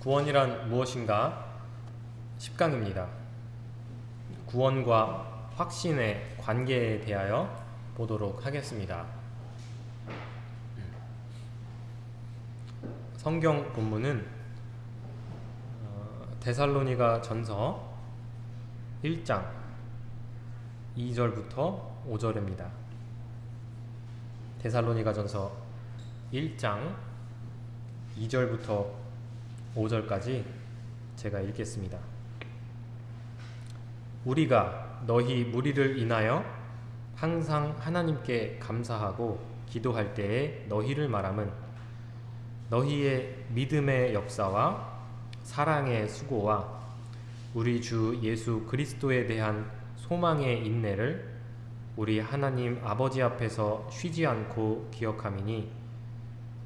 구원이란 무엇인가? 10강입니다. 구원과 확신의 관계에 대하여 보도록 하겠습니다. 성경 본문은 어, 데살로니가 전서 1장 2절부터 5절입니다. 데살로니가 전서 1장 2절부터 5절까지 제가 읽겠습니다. 우리가 너희 무리를 인하여 항상 하나님께 감사하고 기도할 때에 너희를 말함은 너희의 믿음의 역사와 사랑의 수고와 우리 주 예수 그리스도에 대한 소망의 인내를 우리 하나님 아버지 앞에서 쉬지 않고 기억함이니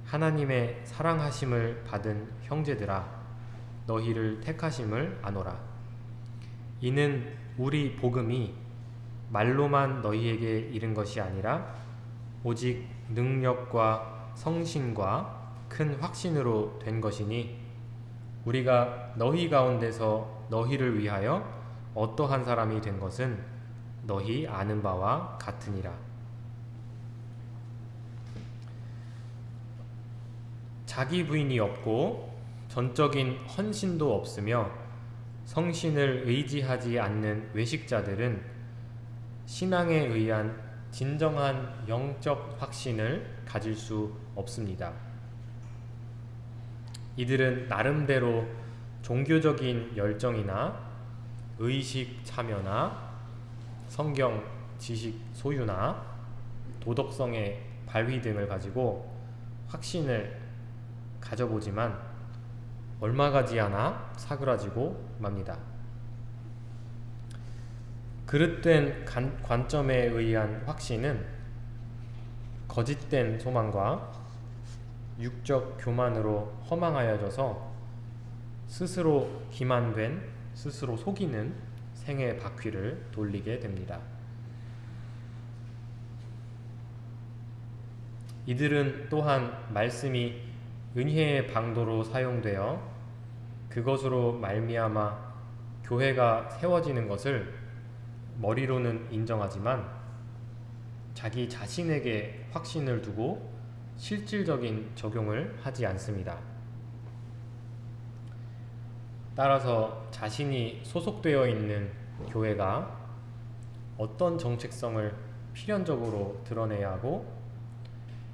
하나님의 사랑하심을 받은 형제들아 너희를 택하심을 아노라 이는 우리 복음이 말로만 너희에게 이른 것이 아니라 오직 능력과 성신과 큰 확신으로 된 것이니 우리가 너희 가운데서 너희를 위하여 어떠한 사람이 된 것은 너희 아는 바와 같으니라. 자기 부인이 없고 전적인 헌신도 없으며 성신을 의지하지 않는 외식자들은 신앙에 의한 진정한 영적 확신을 가질 수 없습니다. 이들은 나름대로 종교적인 열정이나 의식 참여나 성경 지식 소유나 도덕성의 발휘 등을 가지고 확신을 가져보지만 얼마 가지 않아 사그라지고 맙니다. 그릇된 관, 관점에 의한 확신은 거짓된 소망과 육적 교만으로 허망하여져서 스스로 기만된 스스로 속이는 생의 바퀴를 돌리게 됩니다. 이들은 또한 말씀이 은혜의 방도로 사용되어 그것으로 말미암아 교회가 세워지는 것을 머리로는 인정하지만 자기 자신에게 확신을 두고 실질적인 적용을 하지 않습니다. 따라서 자신이 소속되어 있는 교회가 어떤 정책성을 필연적으로 드러내야 하고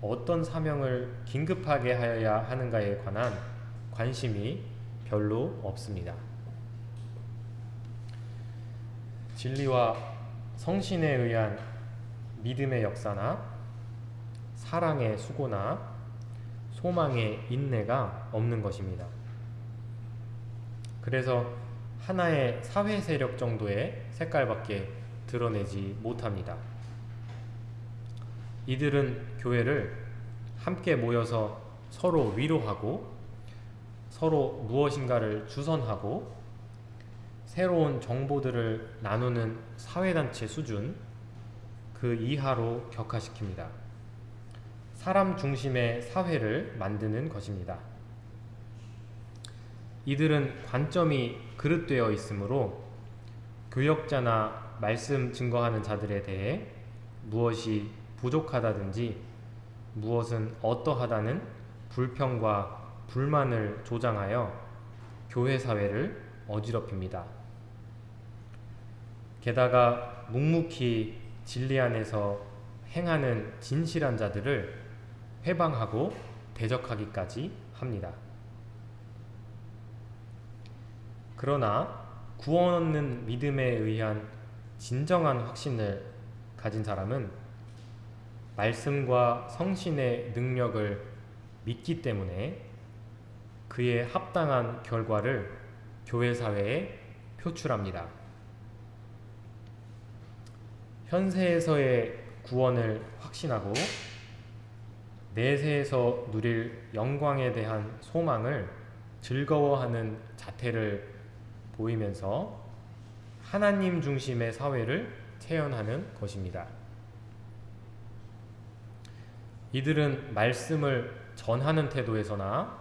어떤 사명을 긴급하게 하여야 하는가에 관한 관심이 별로 없습니다. 진리와 성신에 의한 믿음의 역사나 사랑의 수고나 소망의 인내가 없는 것입니다. 그래서 하나의 사회 세력 정도의 색깔밖에 드러내지 못합니다. 이들은 교회를 함께 모여서 서로 위로하고 서로 무엇인가를 주선하고 새로운 정보들을 나누는 사회단체 수준 그 이하로 격화시킵니다. 사람 중심의 사회를 만드는 것입니다. 이들은 관점이 그릇되어 있으므로 교역자나 말씀 증거하는 자들에 대해 무엇이 부족하다든지 무엇은 어떠하다는 불평과 불만을 조장하여 교회 사회를 어지럽힙니다. 게다가 묵묵히 진리 안에서 행하는 진실한 자들을 회방하고 대적하기까지 합니다. 그러나 구원 얻는 믿음에 의한 진정한 확신을 가진 사람은 말씀과 성신의 능력을 믿기 때문에 그의 합당한 결과를 교회 사회에 표출합니다. 현세에서의 구원을 확신하고 내세에서 누릴 영광에 대한 소망을 즐거워하는 자태를 보이면서 하나님 중심의 사회를 체현하는 것입니다. 이들은 말씀을 전하는 태도에서나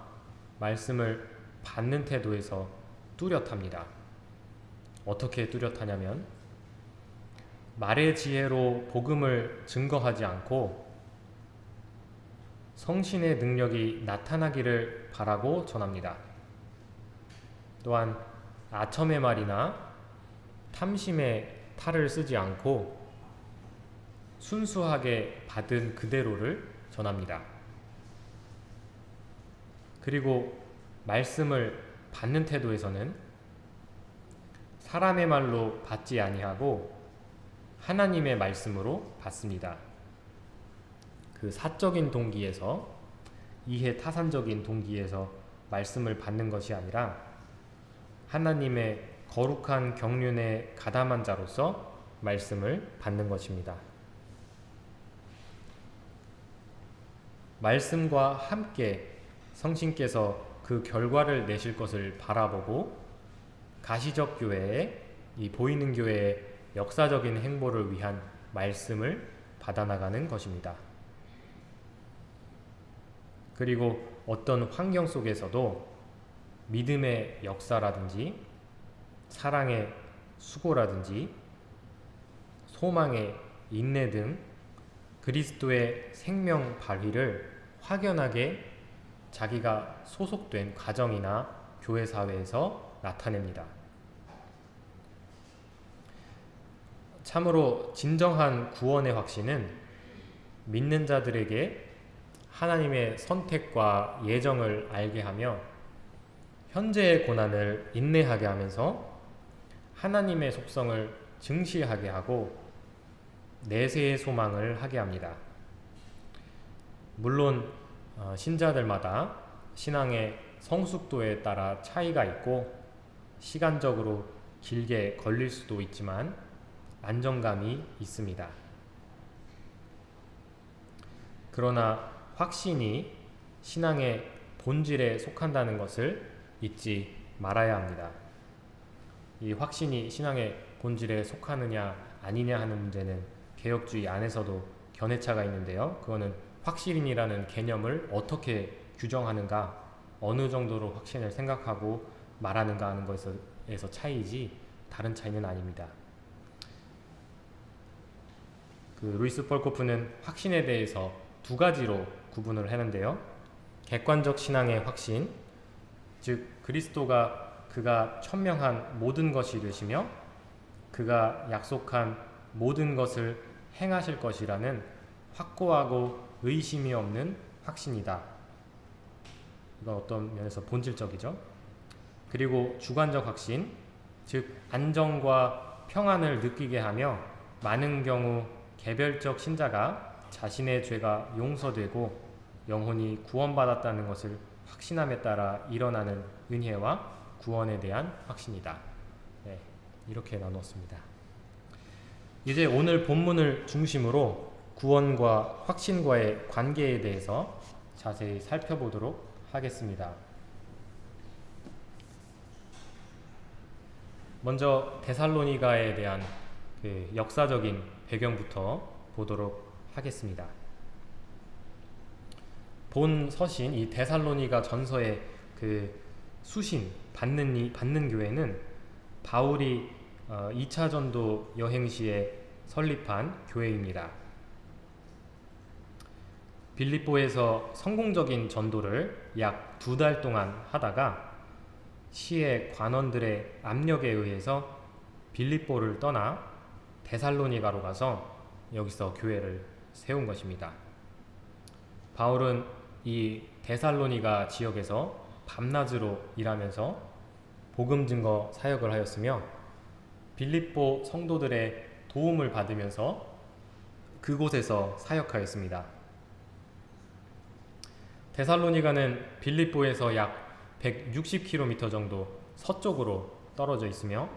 말씀을 받는 태도에서 뚜렷합니다. 어떻게 뚜렷하냐면 말의 지혜로 복음을 증거하지 않고 성신의 능력이 나타나기를 바라고 전합니다. 또한 아첨의 말이나 탐심의 탈을 쓰지 않고 순수하게 받은 그대로를 전합니다. 그리고 말씀을 받는 태도에서는 사람의 말로 받지 아니하고 하나님의 말씀으로 받습니다. 그 사적인 동기에서 이해 타산적인 동기에서 말씀을 받는 것이 아니라 하나님의 거룩한 경륜에 가담한 자로서 말씀을 받는 것입니다. 말씀과 함께 성신께서 그 결과를 내실 것을 바라보고 가시적 교회에 이 보이는 교회의 역사적인 행보를 위한 말씀을 받아나가는 것입니다. 그리고 어떤 환경 속에서도 믿음의 역사라든지 사랑의 수고라든지 소망의 인내 등 그리스도의 생명 발휘를 확연하게 자기가 소속된 가정이나 교회 사회에서 나타냅니다. 참으로 진정한 구원의 확신은 믿는 자들에게 하나님의 선택과 예정을 알게 하며 현재의 고난을 인내하게 하면서 하나님의 속성을 증시하게 하고 내세의 소망을 하게 합니다. 물론 어, 신자들마다 신앙의 성숙도에 따라 차이가 있고 시간적으로 길게 걸릴 수도 있지만 안정감이 있습니다. 그러나 확신이 신앙의 본질에 속한다는 것을 잊지 말아야 합니다. 이 확신이 신앙의 본질에 속하느냐 아니냐 하는 문제는 개혁주의 안에서도 견해차가 있는데요. 그거는 확신이라는 개념을 어떻게 규정하는가 어느 정도로 확신을 생각하고 말하는가 하는 것에서 차이지 다른 차이는 아닙니다. 그 루이스 펄코프는 확신에 대해서 두 가지로 구분을 하는데요. 객관적 신앙의 확신, 즉 그리스도가 그가 천명한 모든 것이 되시며 그가 약속한 모든 것을 행하실 것이라는 확고하고 의심이 없는 확신이다. 이건 어떤 면에서 본질적이죠. 그리고 주관적 확신, 즉 안정과 평안을 느끼게 하며 많은 경우 개별적 신자가 자신의 죄가 용서되고 영혼이 구원받았다는 것을 확신함에 따라 일어나는 은혜와 구원에 대한 확신이다. 네, 이렇게 나눴습니다. 이제 오늘 본문을 중심으로 구원과 확신과의 관계에 대해서 자세히 살펴보도록 하겠습니다. 먼저 데살로니가에 대한 그 역사적인 배경부터 보도록 하겠습니다. 본 서신 이 데살로니가 전서의 그 수신 받는 이 받는 교회는 바울이 어, 2차 전도 여행 시에 설립한 교회입니다. 빌립보에서 성공적인 전도를 약 두 달 동안 하다가 시의 관원들의 압력에 의해서 빌립보를 떠나 데살로니가로 가서 여기서 교회를 세운 것입니다. 바울은 이 데살로니가 지역에서 밤낮으로 일하면서 복음 증거 사역을 하였으며 빌립보 성도들의 도움을 받으면서 그곳에서 사역하였습니다. 데살로니가는 빌립보에서 약 160km 정도 서쪽으로 떨어져 있으며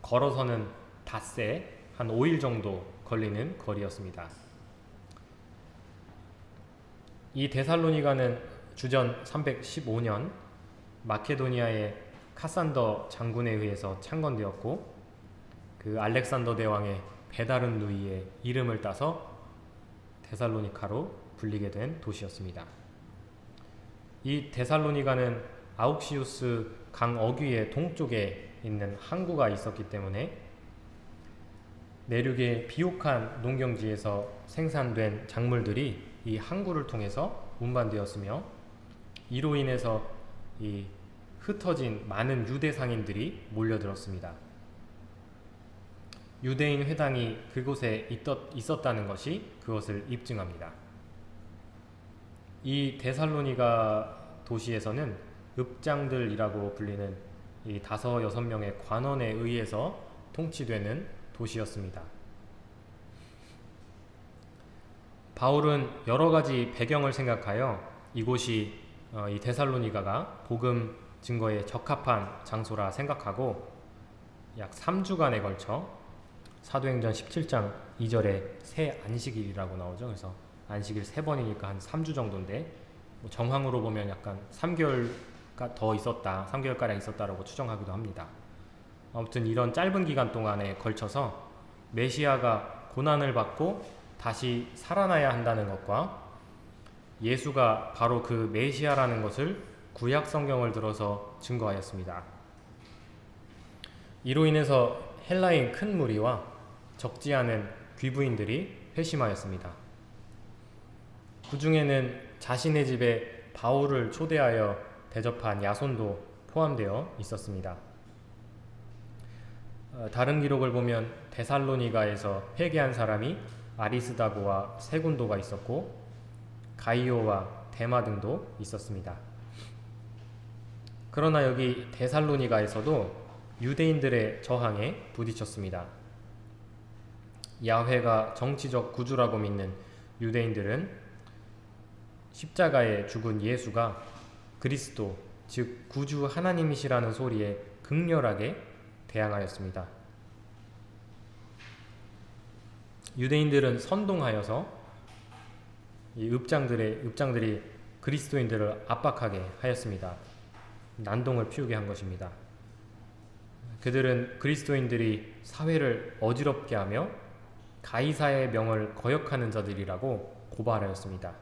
걸어서는 닷새 한 5일 정도 걸리는 거리였습니다. 이 데살로니가는 주전 315년 마케도니아의 카산더 장군에 의해서 창건되었고 그 알렉산더 대왕의 베다른 누이의 이름을 따서 데살로니카로 불리게 된 도시였습니다. 이 데살로니가는 아욱시우스 강 어귀의 동쪽에 있는 항구가 있었기 때문에 내륙의 비옥한 농경지에서 생산된 작물들이 이 항구를 통해서 운반되었으며 이로 인해서 이 흩어진 많은 유대 상인들이 몰려들었습니다. 유대인 회당이 그곳에 있었다는 것이 그것을 입증합니다. 이 데살로니가 도시에서는 읍장들이라고 불리는 이 다섯 여섯 명의 관원에 의해서 통치되는 도시였습니다. 바울은 여러 가지 배경을 생각하여 이곳이 어, 이 데살로니가가 복음 증거에 적합한 장소라 생각하고 약 3주간에 걸쳐 사도행전 17장 2절에 새 안식일이라고 나오죠. 그래서 안식일 세 번이니까 한 3주 정도인데 뭐 정황으로 보면 약간 3개월가 더 있었다, 3개월가량 있었다라고 추정하기도 합니다. 아무튼 이런 짧은 기간 동안에 걸쳐서 메시아가 고난을 받고 다시 살아나야 한다는 것과 예수가 바로 그 메시아라는 것을 구약 성경을 들어서 증거하였습니다. 이로 인해서 헬라인 큰 무리와 적지 않은 귀부인들이 회심하였습니다. 그 중에는 자신의 집에 바울을 초대하여 대접한 야손도 포함되어 있었습니다. 어, 다른 기록을 보면 데살로니가에서 회개한 사람이 아리스다고와 세군도가 있었고 가이오와 데마 등도 있었습니다. 그러나 여기 데살로니가에서도 유대인들의 저항에 부딪혔습니다. 야훼가 정치적 구주라고 믿는 유대인들은 십자가에 죽은 예수가 그리스도, 즉 구주 하나님이시라는 소리에 극렬하게 대항하였습니다. 유대인들은 선동하여서 이 읍장들의 읍장들이 그리스도인들을 압박하게 하였습니다. 난동을 피우게 한 것입니다. 그들은 그리스도인들이 사회를 어지럽게 하며 가이사의 명을 거역하는 자들이라고 고발하였습니다.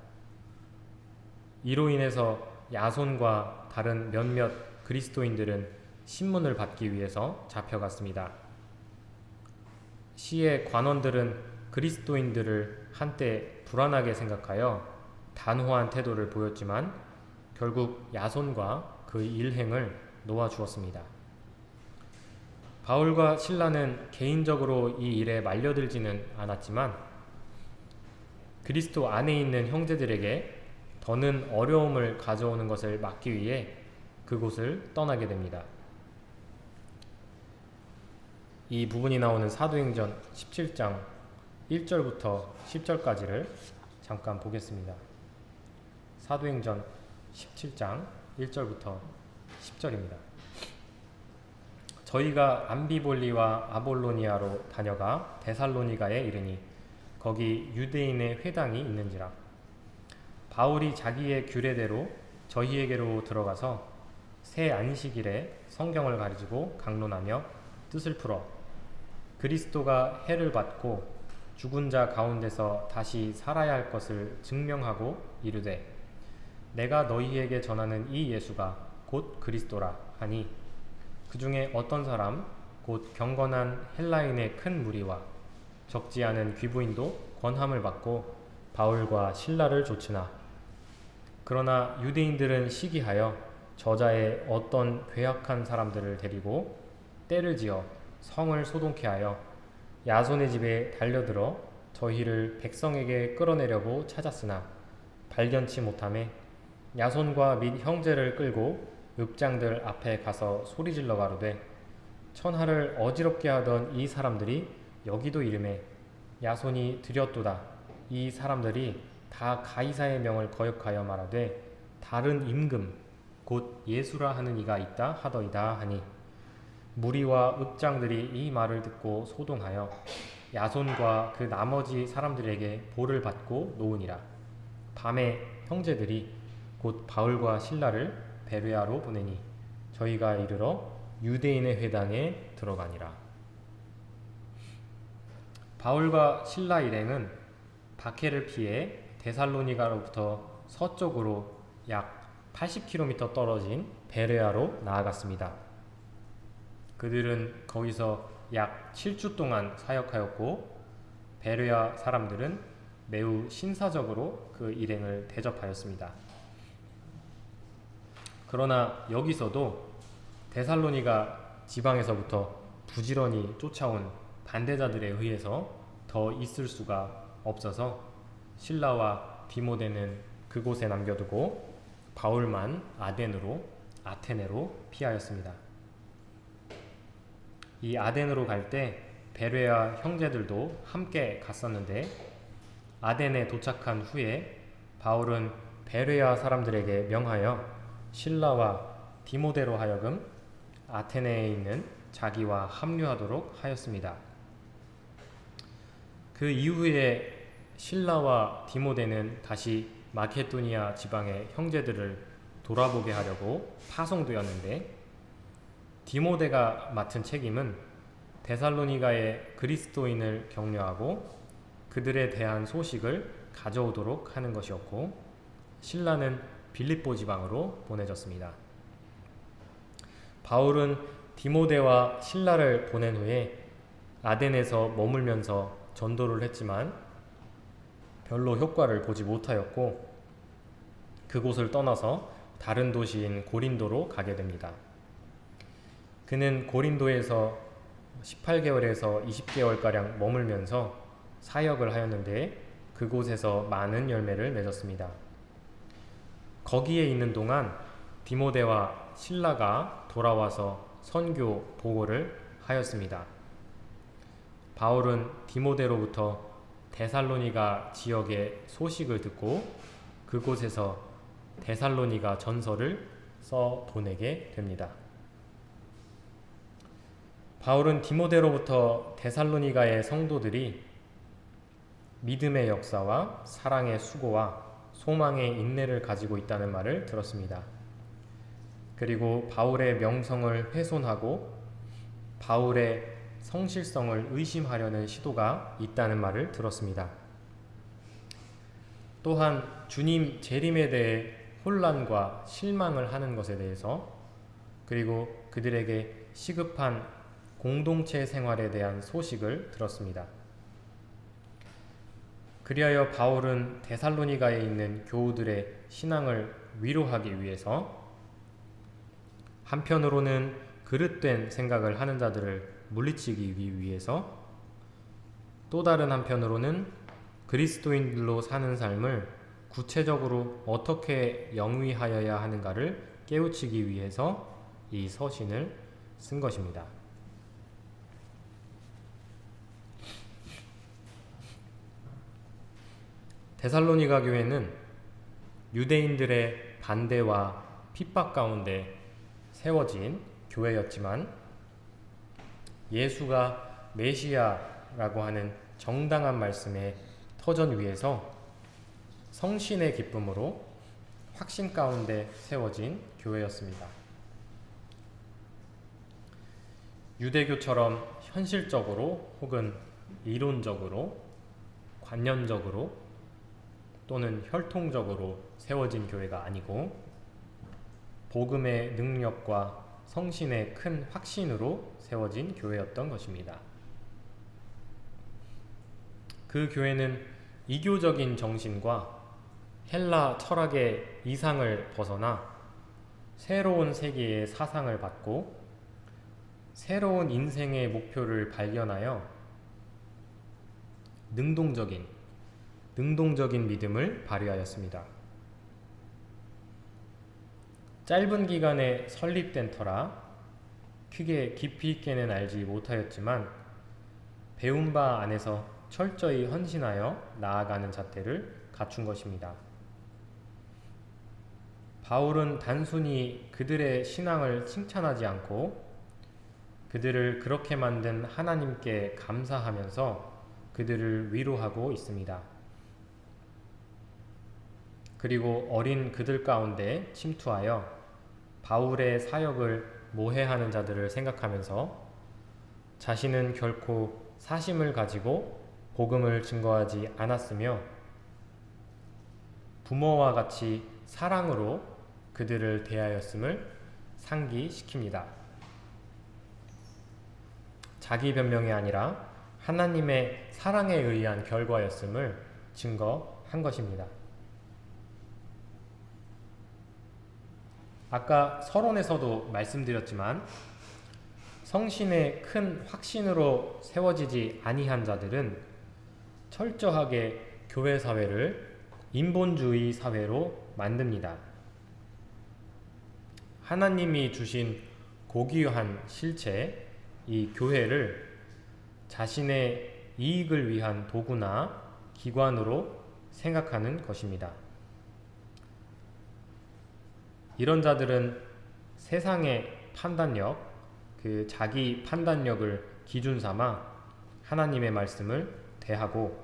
이로 인해서 야손과 다른 몇몇 그리스도인들은 신문을 받기 위해서 잡혀갔습니다. 시의 관원들은 그리스도인들을 한때 불안하게 생각하여 단호한 태도를 보였지만 결국 야손과 그 일행을 놓아주었습니다. 바울과 신라는 개인적으로 이 일에 말려들지는 않았지만 그리스도 안에 있는 형제들에게 더는 어려움을 가져오는 것을 막기 위해 그곳을 떠나게 됩니다. 이 부분이 나오는 사도행전 17장 1절부터 10절까지를 잠깐 보겠습니다. 사도행전 17장 1절부터 10절입니다. 저희가 암비볼리와 아볼로니아로 다녀가 데살로니가에 이르니 거기 유대인의 회당이 있는지라. 바울이 자기의 규례대로 저희에게로 들어가서 새 안식일에 성경을 가르치고 강론하며 뜻을 풀어 그리스도가 해를 받고 죽은 자 가운데서 다시 살아야 할 것을 증명하고 이르되 내가 너희에게 전하는 이 예수가 곧 그리스도라 하니 그 중에 어떤 사람 곧 경건한 헬라인의 큰 무리와 적지 않은 귀부인도 권함을 받고 바울과 신라를 조치나 그러나 유대인들은 시기하여 저자의 어떤 괴악한 사람들을 데리고 때를 지어 성을 소동케 하여 야손의 집에 달려들어 저희를 백성에게 끌어내려고 찾았으나 발견치 못함에 야손과 및 형제를 끌고 읍장들 앞에 가서 소리질러 가로되 천하를 어지럽게 하던 이 사람들이 여기도 이름에 야손이 드렸도다. 이 사람들이 다 가이사의 명을 거역하여 말하되 다른 임금 곧 예수라 하는 이가 있다 하더이다 하니 무리와 읍장들이 이 말을 듣고 소동하여 야손과 그 나머지 사람들에게 볼을 받고 놓으니라. 밤에 형제들이 곧 바울과 신라를 베레아로 보내니 저희가 이르러 유대인의 회당에 들어가니라. 바울과 신라 일행은 바케를 피해 데살로니가로부터 서쪽으로 약 80km 떨어진 베레아로 나아갔습니다. 그들은 거기서 약 7주 동안 사역하였고 베레아 사람들은 매우 신사적으로 그 일행을 대접하였습니다. 그러나 여기서도 데살로니가 지방에서부터 부지런히 쫓아온 반대자들에 의해서 더 있을 수가 없어서 신라와 디모데는 그곳에 남겨두고 바울만 아덴으로 아테네로 피하였습니다. 이 아덴으로 갈 때 베레아 형제들도 함께 갔었는데 아덴에 도착한 후에 바울은 베레아 사람들에게 명하여 신라와 디모데로 하여금 아테네에 있는 자기와 합류하도록 하였습니다. 그 이후에 신라와 디모데는 다시 마케도니아 지방의 형제들을 돌아보게 하려고 파송되었는데 디모데가 맡은 책임은 데살로니가의 그리스도인을 격려하고 그들에 대한 소식을 가져오도록 하는 것이었고 신라는 빌립보 지방으로 보내졌습니다. 바울은 디모데와 신라를 보낸 후에 아덴에서 머물면서 전도를 했지만 별로 효과를 보지 못하였고 그곳을 떠나서 다른 도시인 고린도로 가게 됩니다. 그는 고린도에서 18개월에서 20개월가량 머물면서 사역을 하였는데 그곳에서 많은 열매를 맺었습니다. 거기에 있는 동안 디모데와 신라가 돌아와서 선교 보고를 하였습니다. 바울은 디모데로부터 데살로니가 지역의 소식을 듣고 그곳에서 데살로니가 전서를 써 보내게 됩니다. 바울은 디모데로부터 데살로니가의 성도들이 믿음의 역사와 사랑의 수고와 소망의 인내를 가지고 있다는 말을 들었습니다. 그리고 바울의 명성을 훼손하고 바울의 성실성을 의심하려는 시도가 있다는 말을 들었습니다. 또한 주님 재림에 대해 혼란과 실망을 하는 것에 대해서 그리고 그들에게 시급한 공동체 생활에 대한 소식을 들었습니다. 그리하여 바울은 데살로니가에 있는 교우들의 신앙을 위로하기 위해서 한편으로는 그릇된 생각을 하는 자들을 물리치기 위해서 또 다른 한편으로는 그리스도인들로 사는 삶을 구체적으로 어떻게 영위하여야 하는가를 깨우치기 위해서 이 서신을 쓴 것입니다. 데살로니가 교회는 유대인들의 반대와 핍박 가운데 세워진 교회였지만 예수가 메시아라고 하는 정당한 말씀의 터전 위에서 성신의 기쁨으로 확신 가운데 세워진 교회였습니다. 유대교처럼 현실적으로 혹은 이론적으로 관념적으로 또는 혈통적으로 세워진 교회가 아니고 복음의 능력과 성신의 큰 확신으로 세워진 교회였던 것입니다. 그 교회는 이교적인 정신과 헬라 철학의 이상을 벗어나 새로운 세계의 사상을 받고 새로운 인생의 목표를 발견하여 능동적인 능동적인 믿음을 발휘하였습니다. 짧은 기간에 설립된 터라 크게 깊이 있게는 알지 못하였지만 배운 바 안에서 철저히 헌신하여 나아가는 잣대를 갖춘 것입니다. 바울은 단순히 그들의 신앙을 칭찬하지 않고 그들을 그렇게 만든 하나님께 감사하면서 그들을 위로하고 있습니다. 그리고 어린 그들 가운데 침투하여 바울의 사역을 모해하는 자들을 생각하면서 자신은 결코 사심을 가지고 복음을 증거하지 않았으며 부모와 같이 사랑으로 그들을 대하였음을 상기시킵니다. 자기 변명이 아니라 하나님의 사랑에 의한 결과였음을 증거한 것입니다. 아까 서론에서도 말씀드렸지만 성신의 큰 확신으로 세워지지 아니한 자들은 철저하게 교회 사회를 인본주의 사회로 만듭니다. 하나님이 주신 고귀한 실체, 이 교회를 자신의 이익을 위한 도구나 기관으로 생각하는 것입니다. 이런 자들은 세상의 판단력, 그 자기 판단력을 기준 삼아 하나님의 말씀을 대하고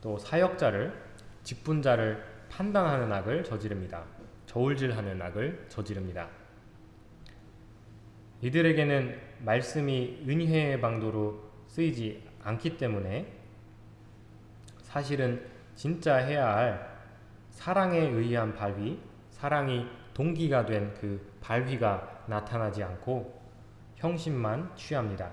또 사역자를 직분자를 판단하는 악을 저지릅니다. 저울질하는 악을 저지릅니다. 이들에게는 말씀이 은혜의 방도로 쓰이지 않기 때문에 사실은 진짜 해야 할 사랑에 의한 발휘, 사랑이 동기가 된 그 발휘가 나타나지 않고 형식만 취합니다.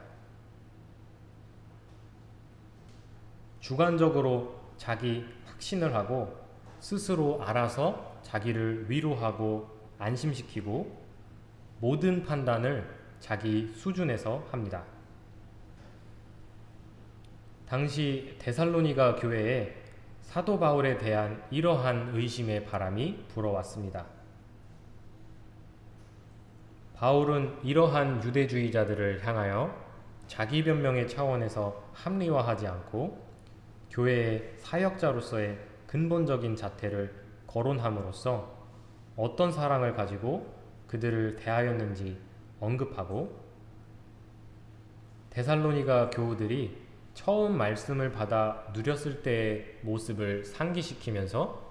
주관적으로 자기 확신을 하고 스스로 알아서 자기를 위로하고 안심시키고 모든 판단을 자기 수준에서 합니다. 당시 데살로니가 교회에 사도 바울에 대한 이러한 의심의 바람이 불어왔습니다. 바울은 이러한 유대주의자들을 향하여 자기 변명의 차원에서 합리화하지 않고 교회의 사역자로서의 근본적인 자태를 거론함으로써 어떤 사랑을 가지고 그들을 대하였는지 언급하고 데살로니가 교우들이 처음 말씀을 받아 누렸을 때의 모습을 상기시키면서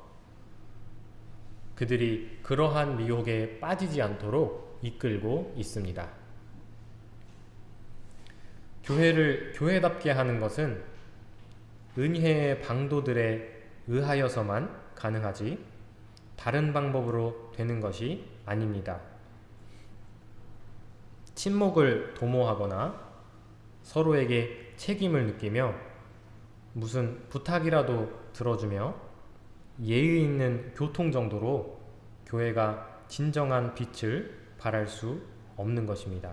그들이 그러한 미혹에 빠지지 않도록 이끌고 있습니다. 교회를 교회답게 하는 것은 은혜의 방도들에 의하여서만 가능하지 다른 방법으로 되는 것이 아닙니다. 침묵을 도모하거나 서로에게 책임을 느끼며 무슨 부탁이라도 들어주며 예의 있는 교통 정도로 교회가 진정한 빛을 발할 수 없는 것입니다.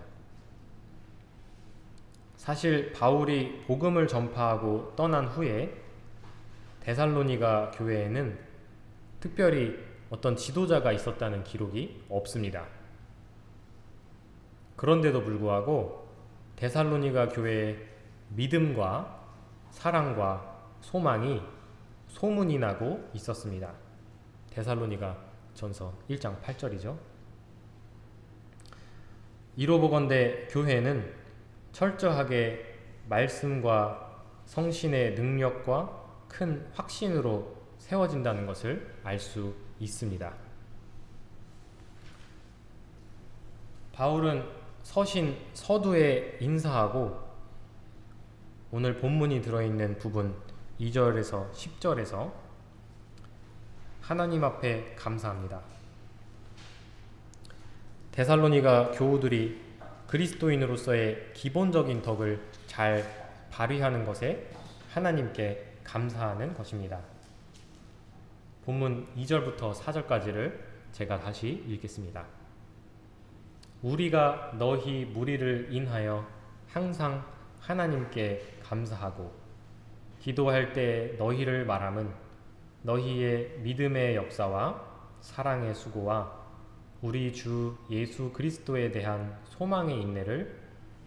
사실 바울이 복음을 전파하고 떠난 후에 데살로니가 교회에는 특별히 어떤 지도자가 있었다는 기록이 없습니다. 그런데도 불구하고 데살로니가 교회에 믿음과 사랑과 소망이 소문이 나고 있었습니다. 데살로니가 전서 1장 8절이죠. 이로 보건대 교회는 철저하게 말씀과 성신의 능력과 큰 확신으로 세워진다는 것을 알 수 있습니다. 바울은 서신 서두에 인사하고 오늘 본문이 들어있는 부분 2절에서 10절에서 하나님 앞에 감사합니다. 데살로니가 교우들이 그리스도인으로서의 기본적인 덕을 잘 발휘하는 것에 하나님께 감사하는 것입니다. 본문 2절부터 4절까지를 제가 다시 읽겠습니다. 우리가 너희 무리를 인하여 항상 하나님께 감사하고 기도할 때 너희를 말함은 너희의 믿음의 역사와 사랑의 수고와 우리 주 예수 그리스도에 대한 소망의 인내를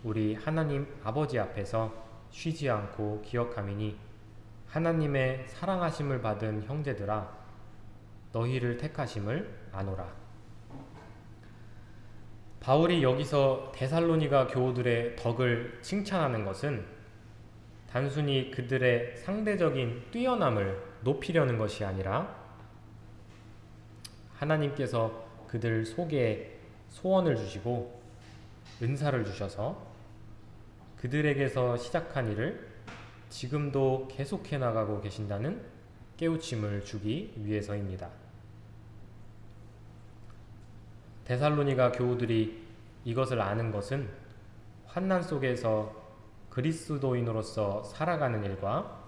우리 하나님 아버지 앞에서 쉬지 않고 기억함이니 하나님의 사랑하심을 받은 형제들아 너희를 택하심을 아노라. 바울이 여기서 데살로니가 교우들의 덕을 칭찬하는 것은 단순히 그들의 상대적인 뛰어남을 높이려는 것이 아니라 하나님께서 그들 속에 소원을 주시고 은사를 주셔서 그들에게서 시작한 일을 지금도 계속해 나가고 계신다는 깨우침을 주기 위해서입니다. 데살로니가 교우들이 이것을 아는 것은 환난 속에서 그리스도인으로서 살아가는 일과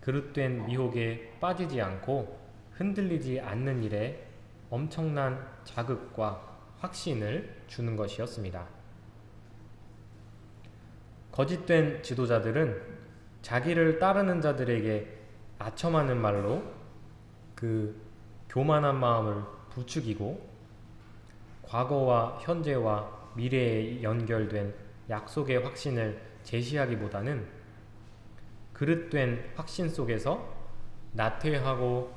그릇된 미혹에 빠지지 않고 흔들리지 않는 일에 엄청난 자극과 확신을 주는 것이었습니다. 거짓된 지도자들은 자기를 따르는 자들에게 아첨하는 말로 그 교만한 마음을 부추기고 과거와 현재와 미래에 연결된 약속의 확신을 제시하기보다는 그릇된 확신 속에서 나태하고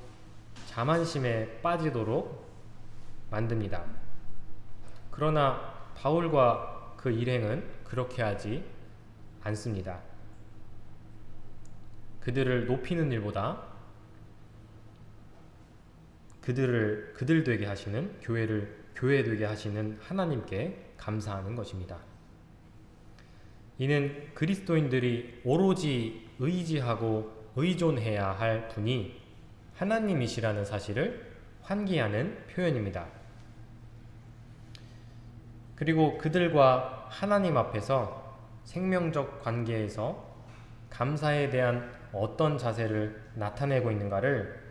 자만심에 빠지도록 만듭니다. 그러나 바울과 그 일행은 그렇게 하지 않습니다. 그들을 높이는 일보다 그들을 그들 되게 하시는 교회를 교회 되게 하시는 하나님께 감사하는 것입니다. 이는 그리스도인들이 오로지 의지하고 의존해야 할 분이 하나님이시라는 사실을 환기하는 표현입니다. 그리고 그들과 하나님 앞에서 생명적 관계에서 감사에 대한 어떤 자세를 나타내고 있는가를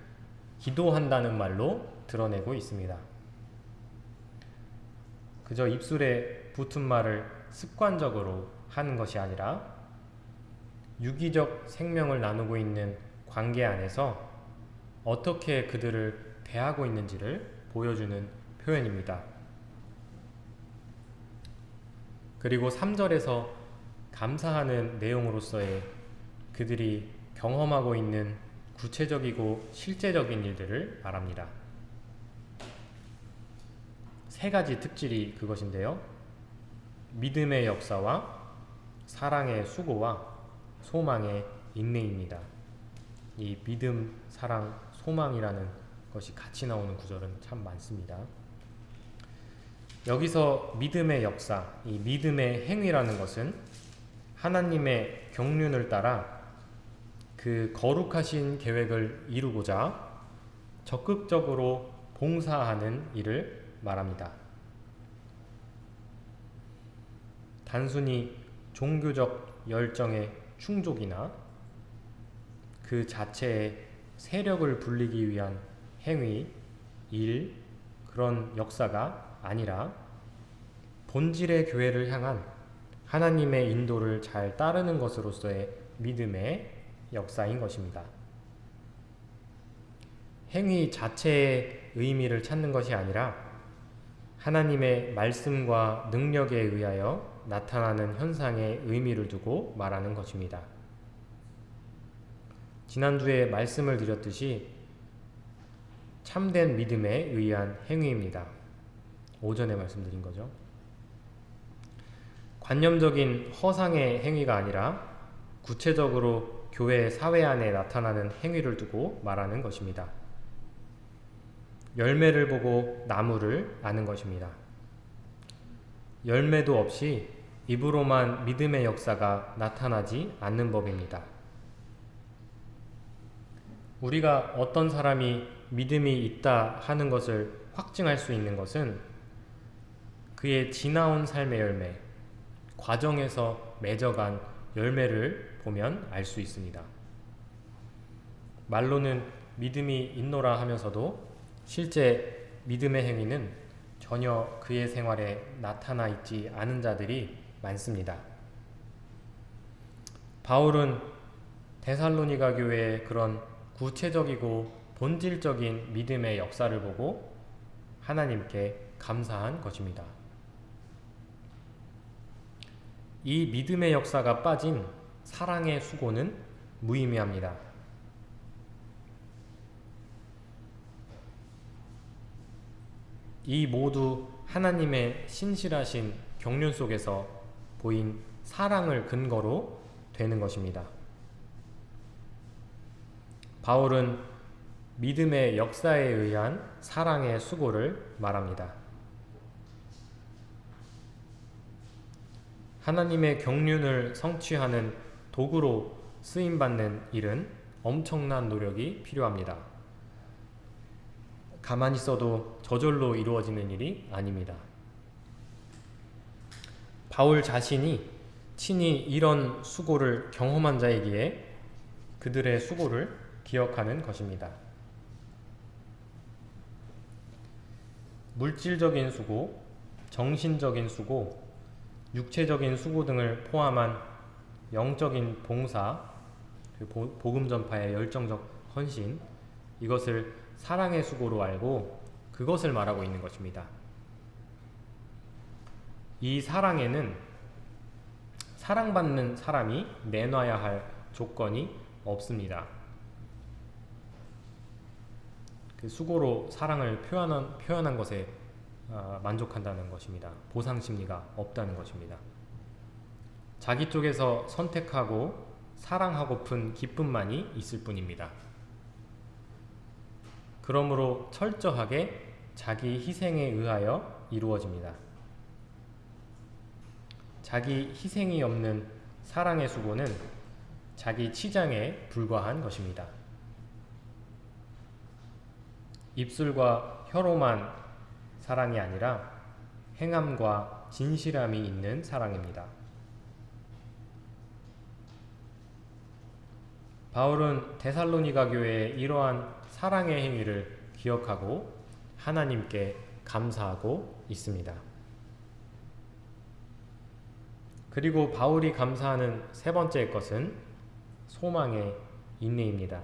기도한다는 말로 드러내고 있습니다. 그저 입술에 붙은 말을 습관적으로 하는 것이 아니라 유기적 생명을 나누고 있는 관계 안에서 어떻게 그들을 대하고 있는지를 보여주는 표현입니다. 그리고 3절에서 감사하는 내용으로서의 그들이 경험하고 있는 구체적이고 실제적인 일들을 말합니다. 세 가지 특질이 그것인데요. 믿음의 역사와 사랑의 수고와 소망의 인내입니다. 이 믿음, 사랑, 소망이라는 것이 같이 나오는 구절은 참 많습니다. 여기서 믿음의 역사, 이 믿음의 행위라는 것은 하나님의 경륜을 따라 그 거룩하신 계획을 이루고자 적극적으로 봉사하는 일을 말합니다. 단순히 종교적 열정의 충족이나 그 자체의 세력을 불리기 위한 행위, 일, 그런 역사가 아니라 본질의 교회를 향한 하나님의 인도를 잘 따르는 것으로서의 믿음의 역사인 것입니다. 행위 자체의 의미를 찾는 것이 아니라 하나님의 말씀과 능력에 의하여 나타나는 현상의 의미를 두고 말하는 것입니다. 지난주에 말씀을 드렸듯이 참된 믿음에 의한 행위입니다. 오전에 말씀드린 거죠. 관념적인 허상의 행위가 아니라 구체적으로 교회 사회 안에 나타나는 행위를 두고 말하는 것입니다. 열매를 보고 나무를 아는 것입니다. 열매도 없이 입으로만 믿음의 역사가 나타나지 않는 법입니다. 우리가 어떤 사람이 믿음이 있다 하는 것을 확증할 수 있는 것은 그의 지나온 삶의 열매, 과정에서 맺어간 열매를 보면 알 수 있습니다. 말로는 믿음이 있노라 하면서도 실제 믿음의 행위는 전혀 그의 생활에 나타나 있지 않은 자들이 많습니다. 바울은 데살로니가 교회의 그런 구체적이고 본질적인 믿음의 역사를 보고 하나님께 감사한 것입니다. 이 믿음의 역사가 빠진 사랑의 수고는 무의미합니다. 이 모두 하나님의 신실하신 경륜 속에서 보인 사랑을 근거로 되는 것입니다. 바울은 믿음의 역사에 의한 사랑의 수고를 말합니다. 하나님의 경륜을 성취하는 도구로 쓰임받는 일은 엄청난 노력이 필요합니다. 가만히 있어도 저절로 이루어지는 일이 아닙니다. 바울 자신이 친히 이런 수고를 경험한 자이기에 그들의 수고를 기억하는 것입니다. 물질적인 수고, 정신적인 수고, 육체적인 수고 등을 포함한 영적인 봉사, 그 복음 전파의 열정적 헌신, 이것을 사랑의 수고로 알고 그것을 말하고 있는 것입니다. 이 사랑에는 사랑받는 사람이 내놔야 할 조건이 없습니다. 그 수고로 사랑을 표현한, 표현한 것에 어, 만족한다는 것입니다. 보상 심리가 없다는 것입니다. 자기 쪽에서 선택하고 사랑하고픈 기쁨만이 있을 뿐입니다. 그러므로 철저하게 자기 희생에 의하여 이루어집니다. 자기 희생이 없는 사랑의 수고는 자기 치장에 불과한 것입니다. 입술과 혀로만 사랑이 아니라 행함과 진실함이 있는 사랑입니다. 바울은 데살로니가 교회의 이러한 사랑의 행위를 기억하고 하나님께 감사하고 있습니다. 그리고 바울이 감사하는 세 번째 것은 소망의 인내입니다.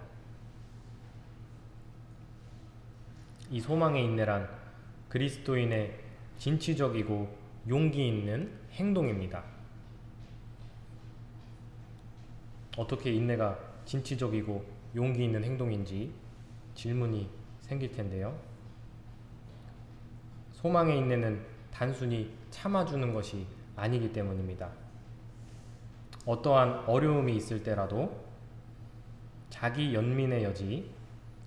이 소망의 인내란 그리스도인의 진취적이고 용기 있는 행동입니다. 어떻게 인내가 진취적이고 용기 있는 행동인지 질문이 생길 텐데요. 소망의 인내는 단순히 참아주는 것이 아니기 때문입니다. 어떠한 어려움이 있을 때라도 자기 연민의 여지,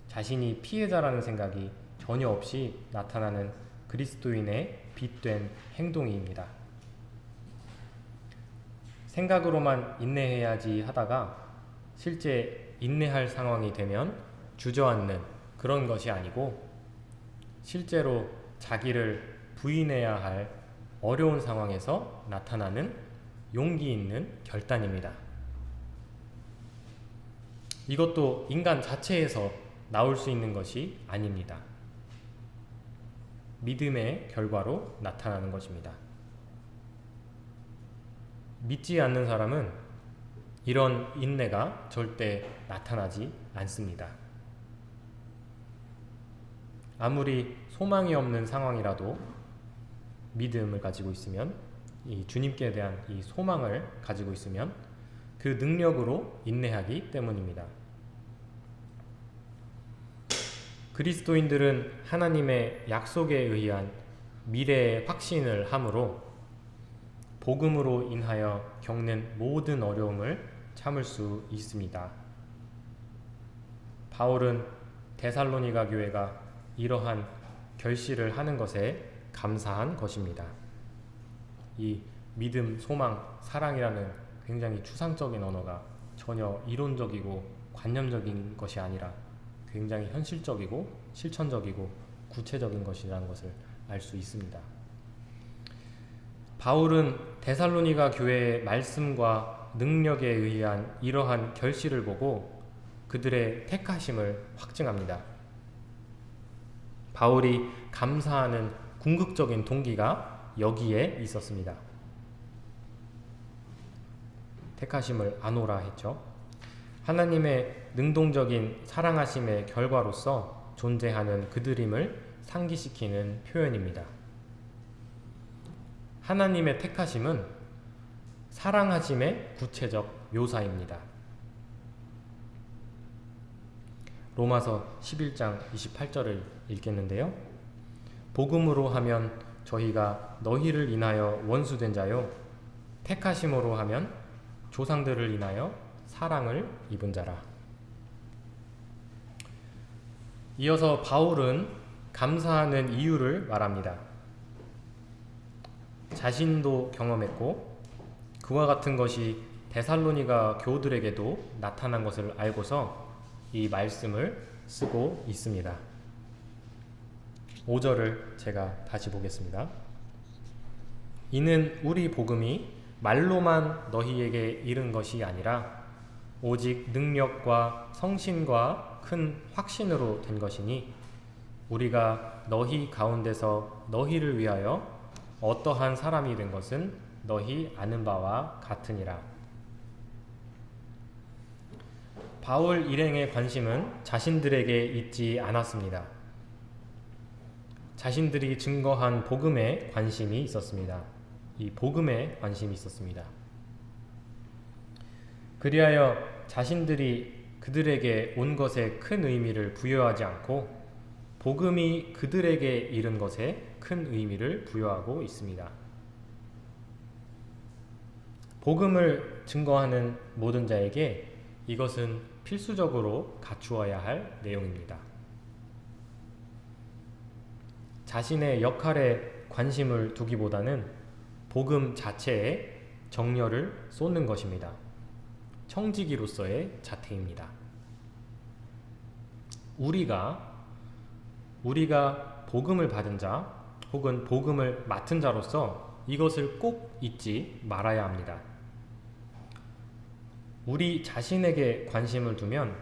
자신이 피해자라는 생각이 전혀 없이 나타나는 그리스도인의 빛된 행동입니다. 생각으로만 인내해야지 하다가 실제 인내할 상황이 되면 주저앉는 그런 것이 아니고 실제로 자기를 부인해야 할 어려운 상황에서 나타나는 용기 있는 결단입니다. 이것도 인간 자체에서 나올 수 있는 것이 아닙니다. 믿음의 결과로 나타나는 것입니다. 믿지 않는 사람은 이런 인내가 절대 나타나지 않습니다. 아무리 소망이 없는 상황이라도 믿음을 가지고 있으면 이 주님께 대한 이 소망을 가지고 있으면 그 능력으로 인내하기 때문입니다. 그리스도인들은 하나님의 약속에 의한 미래의 확신을 함으로 복음으로 인하여 겪는 모든 어려움을 참을 수 있습니다. 바울은 데살로니가 교회가 이러한 결실을 하는 것에 감사한 것입니다. 이 믿음, 소망, 사랑이라는 굉장히 추상적인 언어가 전혀 이론적이고 관념적인 것이 아니라 굉장히 현실적이고 실천적이고 구체적인 것이라는 것을 알 수 있습니다. 바울은 데살로니가 교회의 말씀과 능력에 의한 이러한 결실을 보고 그들의 택하심을 확증합니다. 바울이 감사하는 궁극적인 동기가 여기에 있었습니다. 택하심을 아노라 했죠. 하나님의 능동적인 사랑하심의 결과로서 존재하는 그들임을 상기시키는 표현입니다. 하나님의 택하심은 사랑하심의 구체적 묘사입니다. 로마서 11장 28절을 읽겠는데요. 복음으로 하면 저희가 너희를 인하여 원수된 자요 택하심으로 하면 조상들을 인하여 사랑을 입은 자라. 이어서 바울은 감사하는 이유를 말합니다. 자신도 경험했고 그와 같은 것이 데살로니가 교우들에게도 나타난 것을 알고서 이 말씀을 쓰고 있습니다. 5절을 제가 다시 보겠습니다. 이는 우리 복음이 말로만 너희에게 이른 것이 아니라 오직 능력과 성신과 큰 확신으로 된 것이니 우리가 너희 가운데서 너희를 위하여 어떠한 사람이 된 것은 너희 아는 바와 같으니라. 바울 일행의 관심은 자신들에게 있지 않았습니다. 자신들이 증거한 복음에 관심이 있었습니다. 이 복음에 관심이 있었습니다. 그리하여 자신들이 그들에게 온 것에 큰 의미를 부여하지 않고 복음이 그들에게 이른 것에 큰 의미를 부여하고 있습니다. 복음을 증거하는 모든 자에게 이것은 필수적으로 갖추어야 할 내용입니다. 자신의 역할에 관심을 두기보다는 복음 자체에 정열을 쏟는 것입니다. 청지기로서의 자태입니다. 우리가 우리가 복음을 받은 자 혹은 복음을 맡은 자로서 이것을 꼭 잊지 말아야 합니다. 우리 자신에게 관심을 두면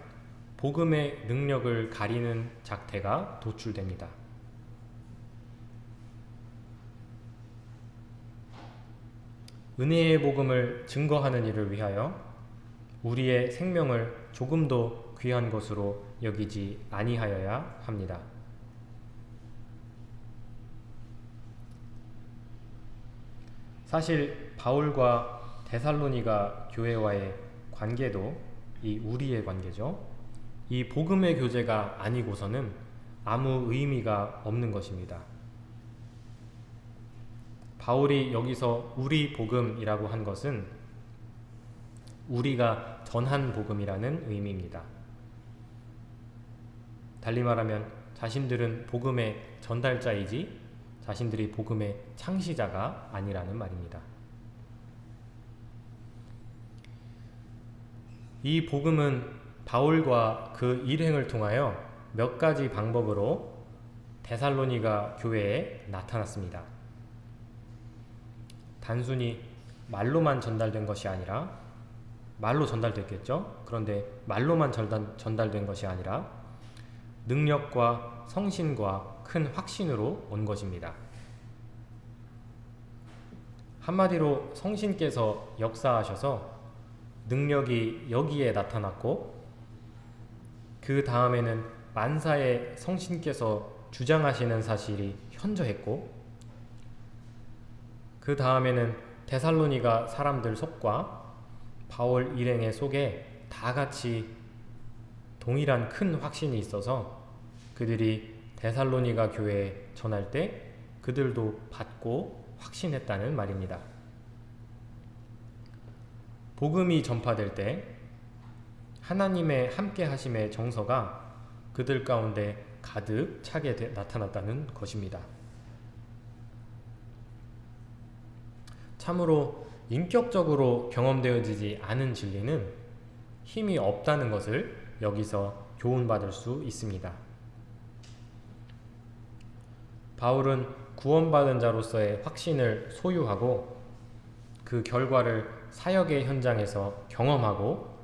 복음의 능력을 가리는 작태가 도출됩니다. 은혜의 복음을 증거하는 일을 위하여 우리의 생명을 조금도 귀한 것으로 여기지 아니하여야 합니다. 사실 바울과 데살로니가 교회와의 관계도 이 우리의 관계죠. 이 복음의 교제가 아니고서는 아무 의미가 없는 것입니다. 바울이 여기서 우리 복음이라고 한 것은 우리가 전한 복음이라는 의미입니다. 달리 말하면 자신들은 복음의 전달자이지 자신들이 복음의 창시자가 아니라는 말입니다. 이 복음은 바울과 그 일행을 통하여 몇 가지 방법으로 데살로니가 교회에 나타났습니다. 단순히 말로만 전달된 것이 아니라 말로 전달됐겠죠. 그런데 말로만 전달, 전달된 것이 아니라 능력과 성신과 큰 확신으로 온 것입니다. 한마디로 성신께서 역사하셔서 능력이 여기에 나타났고 그 다음에는 만사의 성신께서 주장하시는 사실이 현저했고 그 다음에는 데살로니가 사람들 속과 바울 일행의 속에 다 같이 동일한 큰 확신이 있어서 그들이 데살로니가 교회에 전할 때 그들도 받고 확신했다는 말입니다. 복음이 전파될 때 하나님의 함께 하심의 정서가 그들 가운데 가득 차게 나타났다는 것입니다. 참으로 인격적으로 경험되어지지 않은 진리는 힘이 없다는 것을 여기서 교훈받을 수 있습니다. 바울은 구원받은 자로서의 확신을 소유하고 그 결과를 사역의 현장에서 경험하고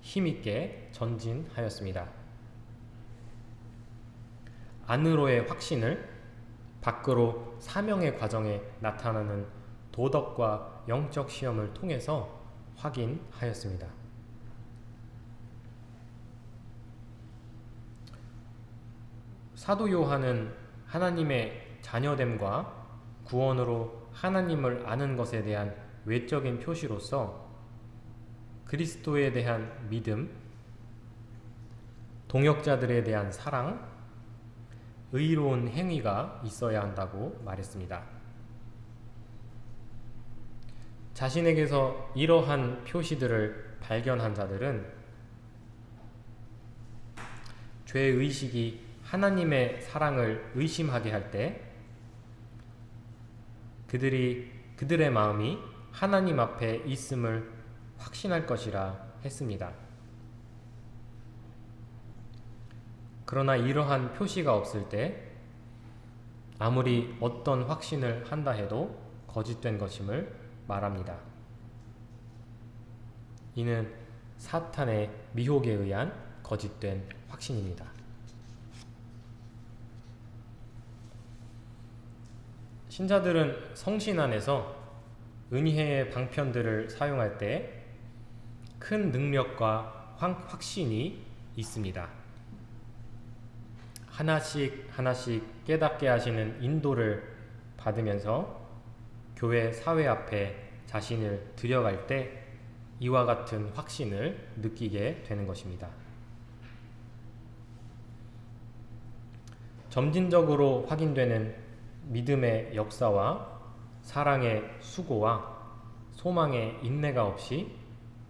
힘있게 전진하였습니다. 안으로의 확신을 밖으로 사명의 과정에 나타나는 도덕과 영적 시험을 통해서 확인하였습니다. 사도 요한은 하나님의 자녀됨과 구원으로 하나님을 아는 것에 대한 외적인 표시로서 그리스도에 대한 믿음, 동역자들에 대한 사랑, 의로운 행위가 있어야 한다고 말했습니다. 자신에게서 이러한 표시들을 발견한 자들은 죄의식이 하나님의 사랑을 의심하게 할 때 그들이 그들의 마음이 하나님 앞에 있음을 확신할 것이라 했습니다. 그러나 이러한 표시가 없을 때 아무리 어떤 확신을 한다 해도 거짓된 것임을 말합니다. 이는 사탄의 미혹에 의한 거짓된 확신입니다. 신자들은 성신 안에서 은혜의 방편들을 사용할 때 큰 능력과 확신이 있습니다. 하나씩 하나씩 깨닫게 하시는 인도를 받으면서 교회 사회 앞에 자신을 들여갈 때 이와 같은 확신을 느끼게 되는 것입니다. 점진적으로 확인되는 믿음의 역사와 사랑의 수고와 소망의 인내가 없이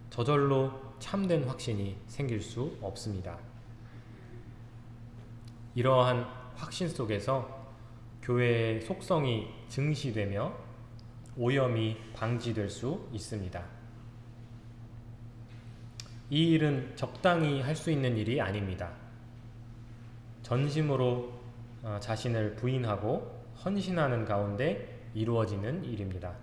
저절로 참된 확신이 생길 수 없습니다. 이러한 확신 속에서 교회의 속성이 증시되며 오염이 방지될 수 있습니다. 이 일은 적당히 할 수 있는 일이 아닙니다. 전심으로 어, 자신을 부인하고 헌신하는 가운데 이루어지는 일입니다.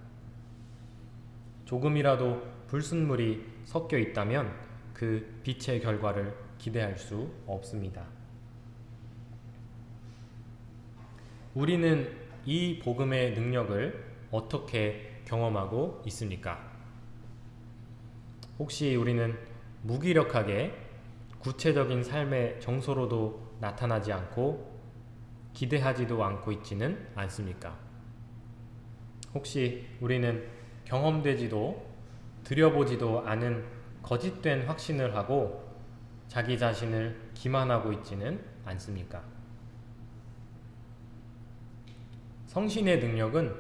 조금이라도 불순물이 섞여 있다면 그 빛의 결과를 기대할 수 없습니다. 우리는 이 복음의 능력을 어떻게 경험하고 있습니까? 혹시 우리는 무기력하게 구체적인 삶의 정서로도 나타나지 않고 기대하지도 않고 있지는 않습니까? 혹시 우리는 경험되지도 들여보지도 않은 거짓된 확신을 하고 자기 자신을 기만하고 있지는 않습니까? 성신의 능력은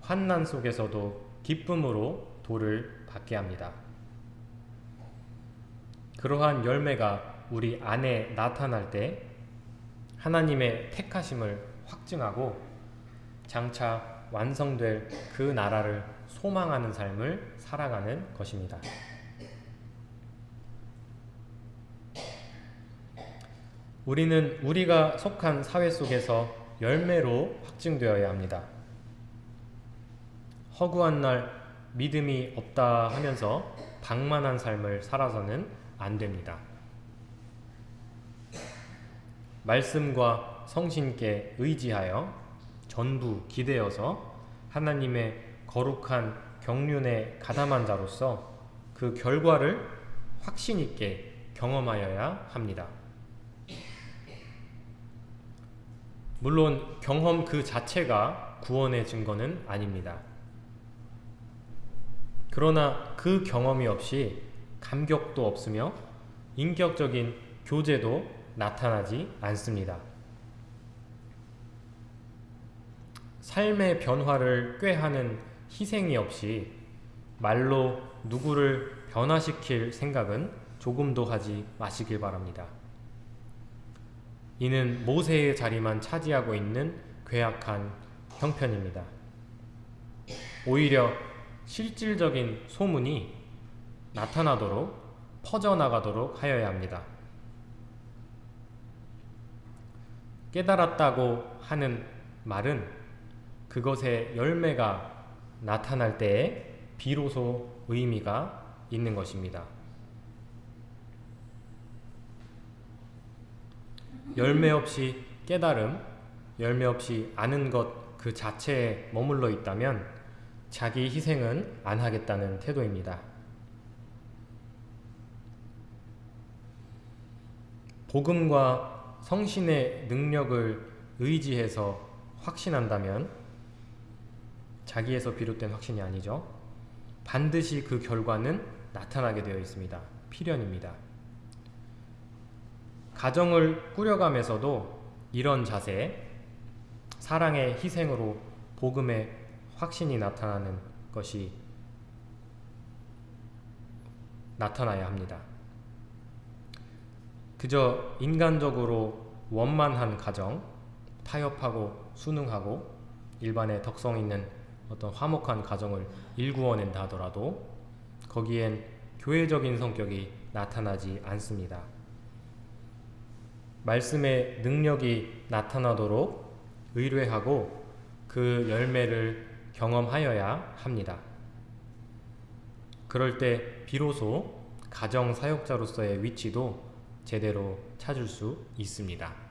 환난 속에서도 기쁨으로 돌을 받게 합니다. 그러한 열매가 우리 안에 나타날 때 하나님의 택하심을 확증하고 장차 완성될 그 나라를 소망하는 삶을 살아가는 것입니다. 우리는 우리가 속한 사회 속에서 열매로 확증되어야 합니다. 허구한 날 믿음이 없다 하면서 방만한 삶을 살아서는 안 됩니다. 말씀과 성신께 의지하여 전부 기대어서 하나님의 거룩한 경륜에 가담한 자로서 그 결과를 확신 있게 경험하여야 합니다. 물론 경험 그 자체가 구원의 증거는 아닙니다. 그러나 그 경험이 없이 감격도 없으며 인격적인 교제도 나타나지 않습니다. 삶의 변화를 꾀하는 희생이 없이 말로 누구를 변화시킬 생각은 조금도 하지 마시길 바랍니다. 이는 모세의 자리만 차지하고 있는 괴악한 형편입니다. 오히려 실질적인 소문이 나타나도록 퍼져나가도록 하여야 합니다. 깨달았다고 하는 말은 그것의 열매가 나타날 때에 비로소 의미가 있는 것입니다. 열매 없이 깨달음, 열매 없이 아는 것 그 자체에 머물러 있다면 자기 희생은 안 하겠다는 태도입니다. 복음과 성신의 능력을 의지해서 확신한다면 자기에서 비롯된 확신이 아니죠. 반드시 그 결과는 나타나게 되어 있습니다. 필연입니다. 가정을 꾸려가면서도 이런 자세, 사랑의 희생으로 복음의 확신이 나타나는 것이 나타나야 합니다. 그저 인간적으로 원만한 가정, 타협하고 순응하고 일반의 덕성 있는 어떤 화목한 가정을 일구어낸다 하더라도 거기엔 교회적인 성격이 나타나지 않습니다. 말씀의 능력이 나타나도록 의뢰하고 그 열매를 경험하여야 합니다. 그럴 때 비로소 가정 사역자로서의 위치도 제대로 찾을 수 있습니다.